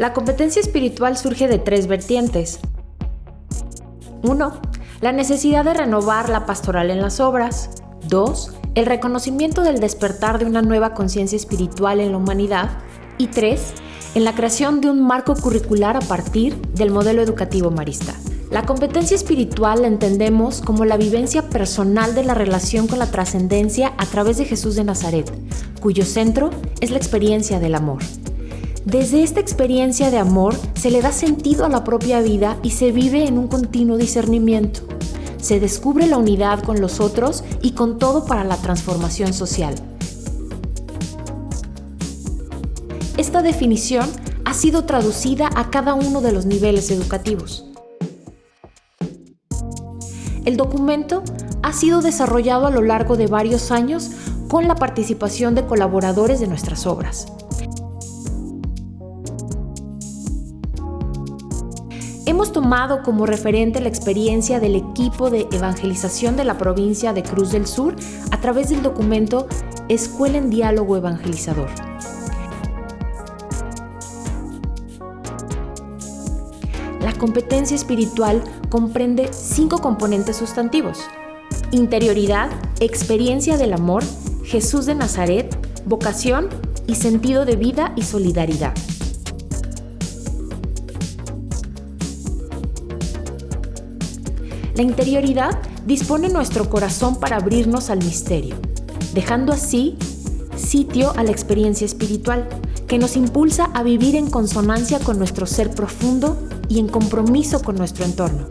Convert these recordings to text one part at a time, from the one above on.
La competencia espiritual surge de tres vertientes. 1. La necesidad de renovar la pastoral en las obras. 2. El reconocimiento del despertar de una nueva conciencia espiritual en la humanidad. Y 3. En la creación de un marco curricular a partir del modelo educativo marista. La competencia espiritual la entendemos como la vivencia personal de la relación con la trascendencia a través de Jesús de Nazaret, cuyo centro es la experiencia del amor. Desde esta experiencia de amor se le da sentido a la propia vida y se vive en un continuo discernimiento. Se descubre la unidad con los otros y con todo para la transformación social. Esta definición ha sido traducida a cada uno de los niveles educativos. El documento ha sido desarrollado a lo largo de varios años con la participación de colaboradores de nuestras obras. Hemos tomado como referente la experiencia del equipo de evangelización de la provincia de Cruz del Sur a través del documento Escuela en Diálogo Evangelizador. La competencia espiritual comprende cinco componentes sustantivos. Interioridad, experiencia del amor, Jesús de Nazaret, vocación y sentido de vida y solidaridad. La interioridad dispone nuestro corazón para abrirnos al misterio, dejando así sitio a la experiencia espiritual, que nos impulsa a vivir en consonancia con nuestro ser profundo y en compromiso con nuestro entorno.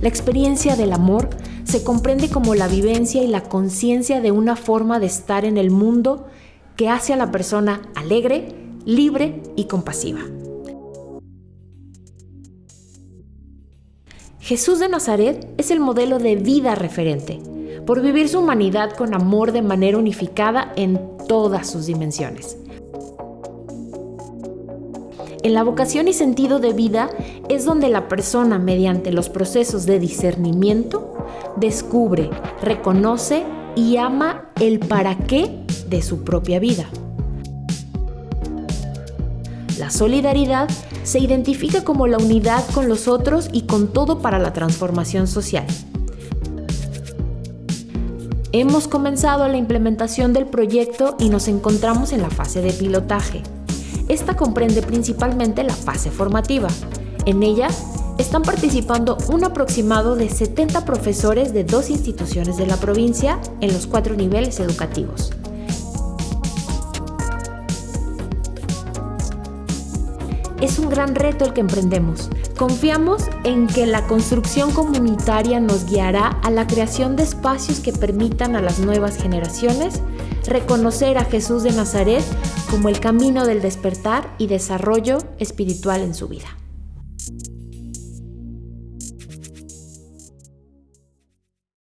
La experiencia del amor se comprende como la vivencia y la conciencia de una forma de estar en el mundo que hace a la persona alegre, libre y compasiva. Jesús de Nazaret es el modelo de vida referente, por vivir su humanidad con amor de manera unificada en todas sus dimensiones. En la vocación y sentido de vida es donde la persona, mediante los procesos de discernimiento, descubre, reconoce y ama el para qué de su propia vida. La solidaridad se identifica como la unidad con los otros y con todo para la transformación social. Hemos comenzado la implementación del proyecto y nos encontramos en la fase de pilotaje. Esta comprende principalmente la fase formativa. En ella están participando un aproximado de 70 profesores de dos instituciones de la provincia en los cuatro niveles educativos. Es un gran reto el que emprendemos. Confiamos en que la construcción comunitaria nos guiará a la creación de espacios que permitan a las nuevas generaciones reconocer a Jesús de Nazaret como el camino del despertar y desarrollo espiritual en su vida.